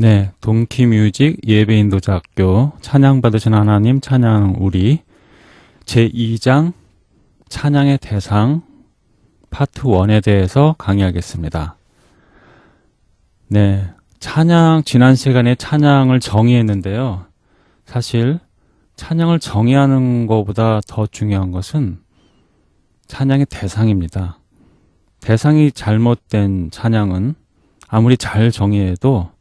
네, 동키뮤직 예배인도자학교 찬양받으신 하나님 찬양 우리 제2장 찬양의 대상 파트 1에 대해서 강의하겠습니다. 네, 찬양 지난 시간에 찬양을 정의했는데요. 사실 찬양을 정의하는 것보다 더 중요한 것은 찬양의 대상입니다. 대상이 잘못된 찬양은 아무리 잘 정의해도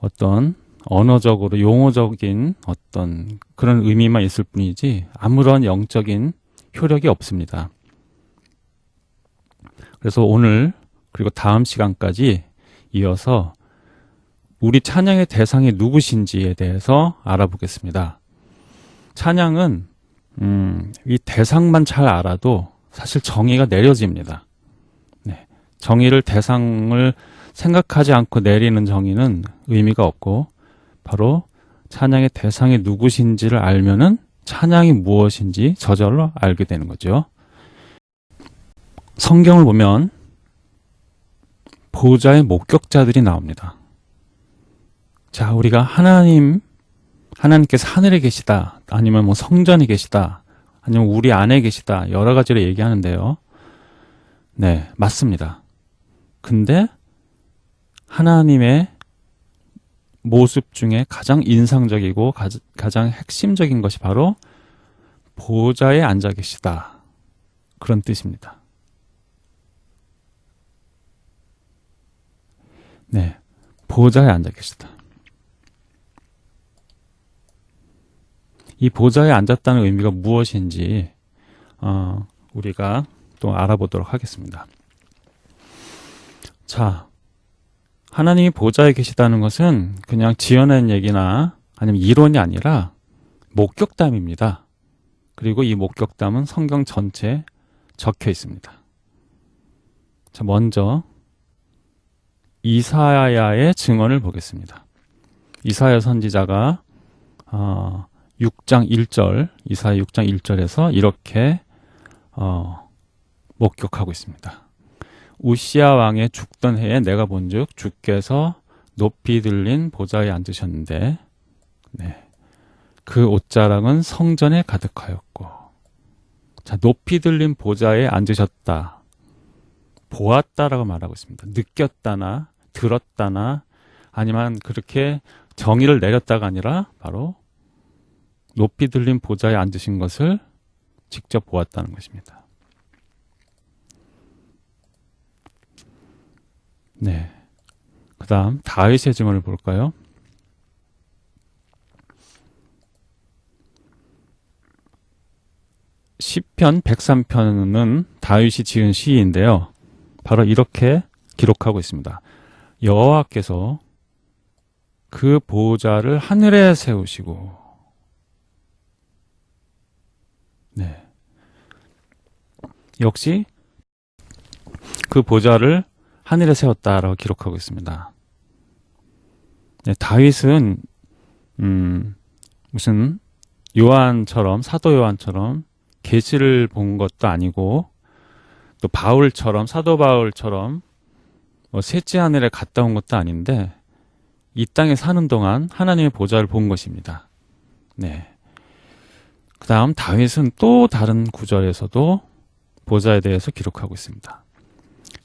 어떤 언어적으로 용어적인 어떤 그런 의미만 있을 뿐이지 아무런 영적인 효력이 없습니다. 그래서 오늘 그리고 다음 시간까지 이어서 우리 찬양의 대상이 누구신지에 대해서 알아보겠습니다. 찬양은 음, 이 대상만 잘 알아도 사실 정의가 내려집니다. 네, 정의를 대상을 생각하지 않고 내리는 정의는 의미가 없고 바로 찬양의 대상이 누구신지를 알면은 찬양이 무엇인지 저절로 알게 되는 거죠. 성경을 보면 보좌의 목격자들이 나옵니다. 자, 우리가 하나님, 하나님께서 하늘에 계시다, 아니면 뭐 성전에 계시다, 아니면 우리 안에 계시다, 여러 가지로 얘기하는데요. 네, 맞습니다. 근데 하나님의 모습 중에 가장 인상적이고 가장 핵심적인 것이 바로 보좌에 앉아 계시다. 그런 뜻입니다. 네. 보좌에 앉아 계시다. 이 보좌에 앉았다는 의미가 무엇인지 어, 우리가 또 알아보도록 하겠습니다. 자, 하나님이 보좌에 계시다는 것은 그냥 지어낸 얘기나 아니면 이론이 아니라 목격담입니다. 그리고 이 목격담은 성경 전체에 적혀 있습니다. 자, 먼저 이사야의 증언을 보겠습니다. 이사야 선지자가 어, 6장 1절, 이사야 6장 1절에서 이렇게 어, 목격하고 있습니다. 우시아 왕의 죽던 해에 내가 본즉 주께서 높이 들린 보좌에 앉으셨는데 네. 그 옷자락은 성전에 가득하였고 자 높이 들린 보좌에 앉으셨다. 보았다라고 말하고 있습니다. 느꼈다나 들었다나 아니면 그렇게 정의를 내렸다가 아니라 바로 높이 들린 보좌에 앉으신 것을 직접 보았다는 것입니다 네. 그 다음 다윗의 증언을 볼까요? 시편 103편은 다윗이 지은 시인데요. 바로 이렇게 기록하고 있습니다. 여호와께서 그 보좌를 하늘에 세우시고 네. 역시 그 보좌를 하늘에 세웠다라고 기록하고 있습니다. 네, 다윗은 음, 무슨 요한처럼 사도 요한처럼 계시를 본 것도 아니고 또 바울처럼 사도 바울처럼 뭐 셋째 하늘에 갔다 온 것도 아닌데 이 땅에 사는 동안 하나님의 보좌를 본 것입니다. 네. 그 다음 다윗은 또 다른 구절에서도 보좌에 대해서 기록하고 있습니다.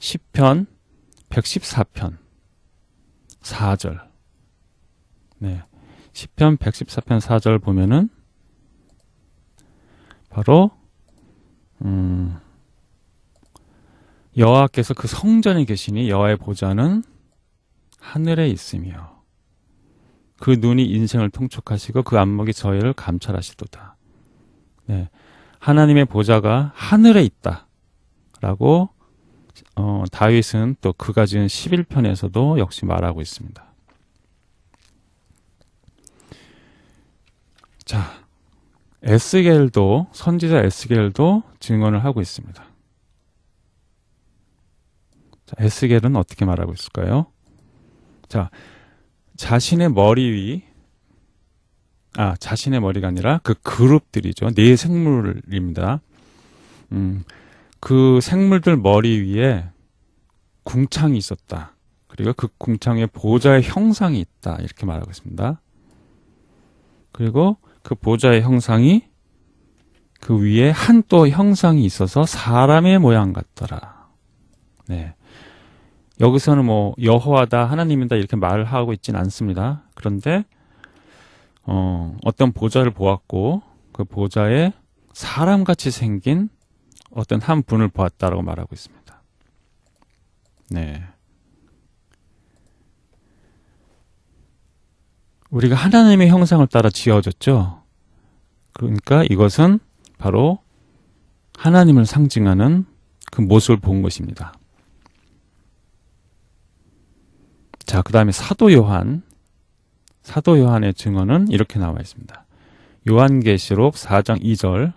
10편 114편 4절 네. 10편 114편 4절 보면은 바로 음, 여호와께서 그 성전에 계시니 여호와의 보좌는 하늘에 있으며 그 눈이 인생을 통촉하시고 그 안목이 저희를 감찰하시도다. 네. 하나님의 보좌가 하늘에 있다. 라고 어, 다윗은 또 그가 지은 11편에서도 역시 말하고 있습니다. 자, 에스겔도 선지자 에스겔도 증언을 하고 있습니다. 자, 에스겔은 어떻게 말하고 있을까요? 자, 자신의 머리 위, 아, 자신의 머리가 아니라 그 그룹들이죠. 네 생물입니다. 음, 그 생물들 머리 위에 궁창이 있었다. 그리고 그 궁창에 보좌의 형상이 있다. 이렇게 말하고 있습니다. 그리고 그 보좌의 형상이 그 위에 한 또 형상이 있어서 사람의 모양 같더라. 네. 여기서는 뭐 여호와다 하나님이다 이렇게 말을 하고 있지는 않습니다. 그런데 어, 어떤 보좌를 보았고 그 보좌에 사람같이 생긴 어떤 한 분을 보았다라고 말하고 있습니다. 네. 우리가 하나님의 형상을 따라 지어졌죠. 그러니까 이것은 바로 하나님을 상징하는 그 모습을 본 것입니다. 자, 그 다음에 사도 요한. 사도 요한의 증언은 이렇게 나와 있습니다. 요한계시록 4장 2절.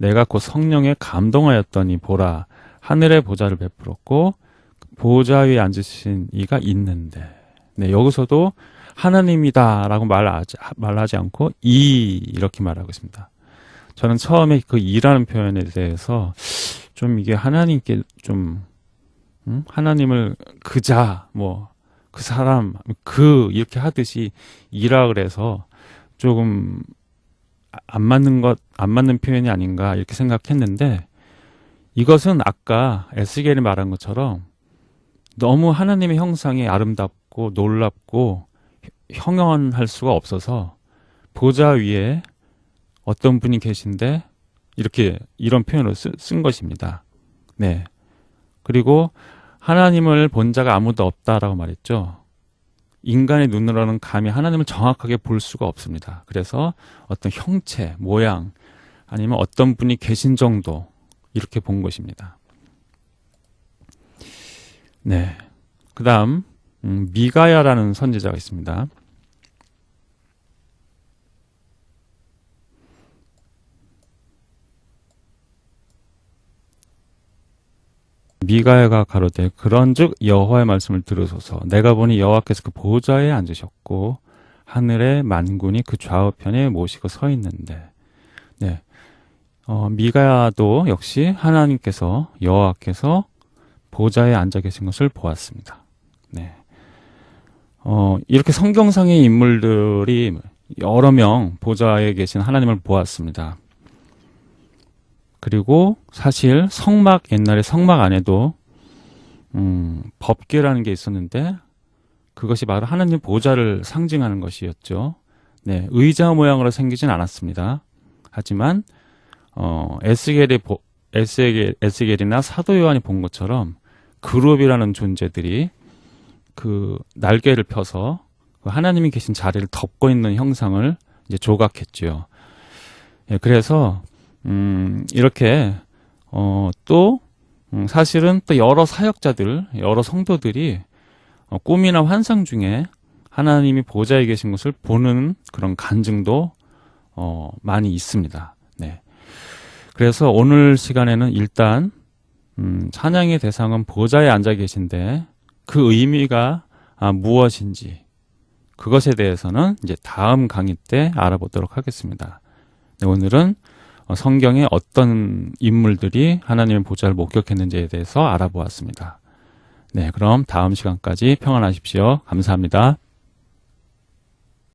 내가 곧 성령에 감동하였더니 보라, 하늘의 보좌를 베풀었고, 보좌 위에 앉으신 이가 있는데. 네, 여기서도 하나님이다 라고 말하지, 말하지 않고 이 이렇게 말하고 있습니다. 저는 처음에 그 이라는 표현에 대해서 좀 이게 하나님께 좀 음? 하나님을 그자 뭐 그 사람 그 이렇게 하듯이 이라 그래서 조금 안 맞는 것 안 맞는 표현이 아닌가 이렇게 생각했는데 이것은 아까 에스겔이 말한 것처럼 너무 하나님의 형상이 아름답고 놀랍고 형언할 수가 없어서 보좌 위에 어떤 분이 계신데 이렇게 이런 표현을 쓰, 쓴 것입니다. 네. 그리고 하나님을 본 자가 아무도 없다라고 말했죠. 인간의 눈으로는 감히 하나님을 정확하게 볼 수가 없습니다. 그래서 어떤 형체, 모양, 아니면 어떤 분이 계신 정도 이렇게 본 것입니다. 네. 그 다음 음, 미가야라는 선지자가 있습니다. 미가야가 가로되 그런즉 여호와의 말씀을 들으소서 내가 보니 여호와께서 그 보좌에 앉으셨고 하늘의 만군이 그 좌우편에 모시고 서 있는데 네. 어, 미가야도 역시 하나님께서 여호와께서 보좌에 앉아 계신 것을 보았습니다. 네. 어, 이렇게 성경상의 인물들이 여러 명 보좌에 계신 하나님을 보았습니다. 그리고 사실 성막 옛날에 성막 안에도 음, 법궤라는 게 있었는데 그것이 바로 하나님 보좌를 상징하는 것이었죠. 네, 의자 모양으로 생기진 않았습니다. 하지만 어, 에스겔이 보, 에스겔, 에스겔이나 사도 요한이 본 것처럼 그룹이라는 존재들이 그 날개를 펴서 그 하나님이 계신 자리를 덮고 있는 형상을 이제 조각했죠. 예, 그래서 음, 이렇게 어, 또 음, 사실은 또 여러 사역자들, 여러 성도들이 어, 꿈이나 환상 중에 하나님이 보좌에 계신 것을 보는 그런 간증도 어, 많이 있습니다. 네. 그래서 오늘 시간에는 일단 음, 찬양의 대상은 보좌에 앉아 계신데 그 의미가 아, 무엇인지 그것에 대해서는 이제 다음 강의 때 알아보도록 하겠습니다. 네, 오늘은 어, 성경에 어떤 인물들이 하나님의 보좌를 목격했는지에 대해서 알아보았습니다. 네, 그럼 다음 시간까지 평안하십시오. 감사합니다.